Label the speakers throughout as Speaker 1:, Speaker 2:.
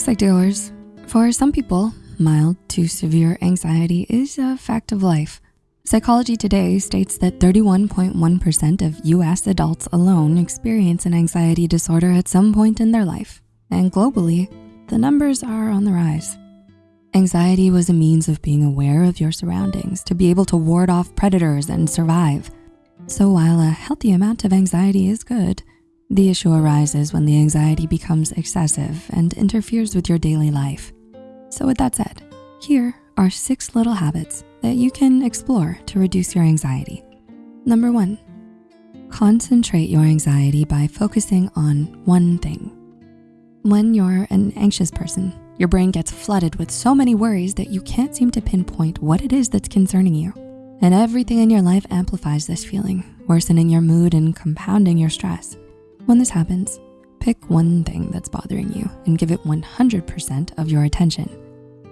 Speaker 1: psych For some people, mild to severe anxiety is a fact of life. Psychology Today states that 31.1% of US adults alone experience an anxiety disorder at some point in their life. And globally, the numbers are on the rise. Anxiety was a means of being aware of your surroundings to be able to ward off predators and survive. So while a healthy amount of anxiety is good, the issue arises when the anxiety becomes excessive and interferes with your daily life. So with that said, here are six little habits that you can explore to reduce your anxiety. Number one, concentrate your anxiety by focusing on one thing. When you're an anxious person, your brain gets flooded with so many worries that you can't seem to pinpoint what it is that's concerning you. And everything in your life amplifies this feeling, worsening your mood and compounding your stress. When this happens, pick one thing that's bothering you and give it 100% of your attention.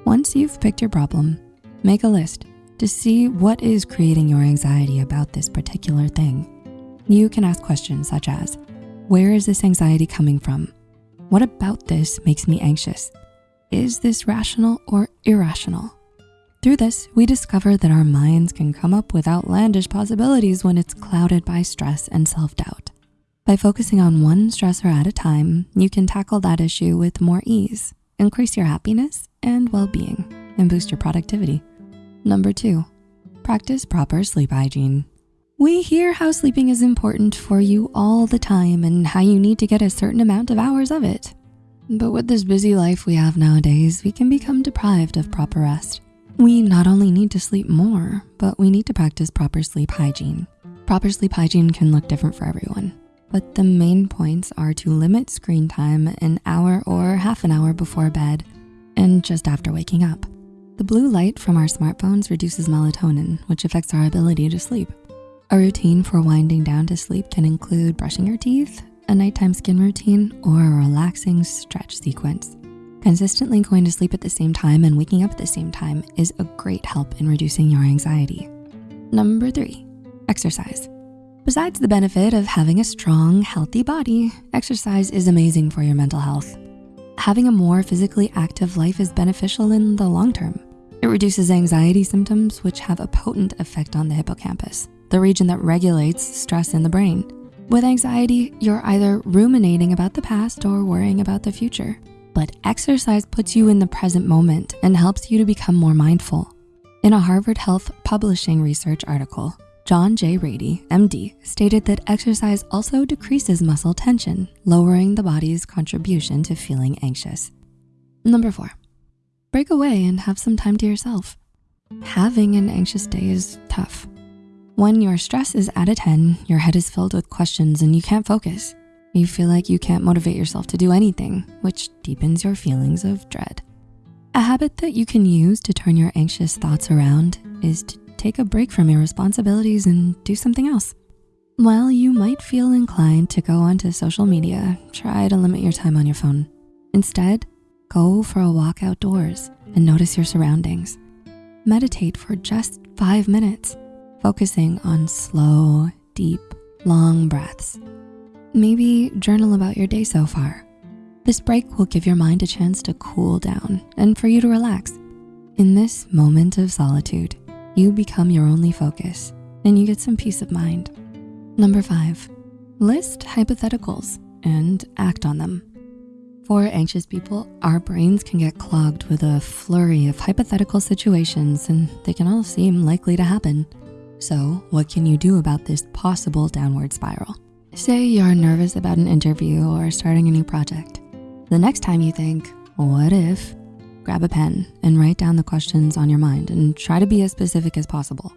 Speaker 1: Once you've picked your problem, make a list to see what is creating your anxiety about this particular thing. You can ask questions such as, where is this anxiety coming from? What about this makes me anxious? Is this rational or irrational? Through this, we discover that our minds can come up with outlandish possibilities when it's clouded by stress and self-doubt. By focusing on one stressor at a time, you can tackle that issue with more ease, increase your happiness and well-being, and boost your productivity. Number two, practice proper sleep hygiene. We hear how sleeping is important for you all the time and how you need to get a certain amount of hours of it. But with this busy life we have nowadays, we can become deprived of proper rest. We not only need to sleep more, but we need to practice proper sleep hygiene. Proper sleep hygiene can look different for everyone but the main points are to limit screen time an hour or half an hour before bed and just after waking up. The blue light from our smartphones reduces melatonin, which affects our ability to sleep. A routine for winding down to sleep can include brushing your teeth, a nighttime skin routine, or a relaxing stretch sequence. Consistently going to sleep at the same time and waking up at the same time is a great help in reducing your anxiety. Number three, exercise. Besides the benefit of having a strong, healthy body, exercise is amazing for your mental health. Having a more physically active life is beneficial in the long term. It reduces anxiety symptoms, which have a potent effect on the hippocampus, the region that regulates stress in the brain. With anxiety, you're either ruminating about the past or worrying about the future. But exercise puts you in the present moment and helps you to become more mindful. In a Harvard Health Publishing research article, John J. Ratey, MD, stated that exercise also decreases muscle tension, lowering the body's contribution to feeling anxious. Number four, break away and have some time to yourself. Having an anxious day is tough. When your stress is at a 10, your head is filled with questions and you can't focus. You feel like you can't motivate yourself to do anything, which deepens your feelings of dread. A habit that you can use to turn your anxious thoughts around is to take a break from your responsibilities and do something else. While you might feel inclined to go onto social media, try to limit your time on your phone. Instead, go for a walk outdoors and notice your surroundings. Meditate for just five minutes, focusing on slow, deep, long breaths. Maybe journal about your day so far. This break will give your mind a chance to cool down and for you to relax. In this moment of solitude, you become your only focus and you get some peace of mind. Number five, list hypotheticals and act on them. For anxious people, our brains can get clogged with a flurry of hypothetical situations and they can all seem likely to happen. So what can you do about this possible downward spiral? Say you're nervous about an interview or starting a new project. The next time you think, what if grab a pen and write down the questions on your mind and try to be as specific as possible.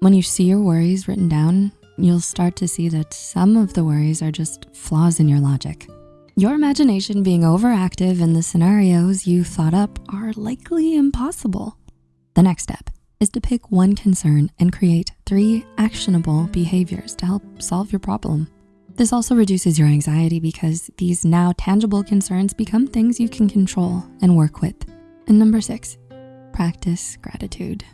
Speaker 1: When you see your worries written down, you'll start to see that some of the worries are just flaws in your logic. Your imagination being overactive and the scenarios you thought up are likely impossible. The next step is to pick one concern and create three actionable behaviors to help solve your problem. This also reduces your anxiety because these now tangible concerns become things you can control and work with. And number six, practice gratitude.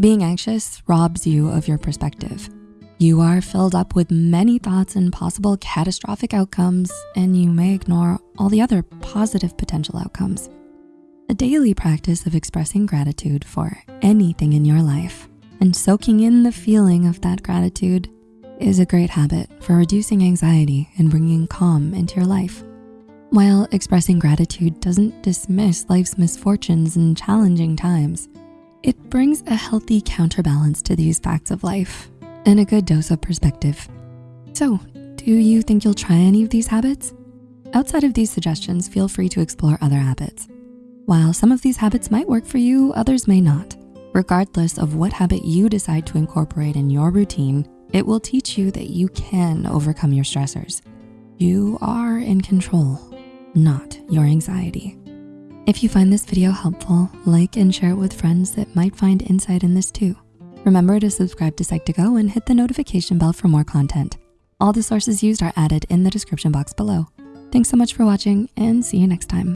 Speaker 1: Being anxious robs you of your perspective. You are filled up with many thoughts and possible catastrophic outcomes, and you may ignore all the other positive potential outcomes. A daily practice of expressing gratitude for anything in your life and soaking in the feeling of that gratitude is a great habit for reducing anxiety and bringing calm into your life. While expressing gratitude doesn't dismiss life's misfortunes and challenging times, it brings a healthy counterbalance to these facts of life and a good dose of perspective. So, do you think you'll try any of these habits? Outside of these suggestions, feel free to explore other habits. While some of these habits might work for you, others may not. Regardless of what habit you decide to incorporate in your routine, it will teach you that you can overcome your stressors. You are in control not your anxiety. If you find this video helpful, like and share it with friends that might find insight in this too. Remember to subscribe to Psych2Go and hit the notification bell for more content. All the sources used are added in the description box below. Thanks so much for watching and see you next time.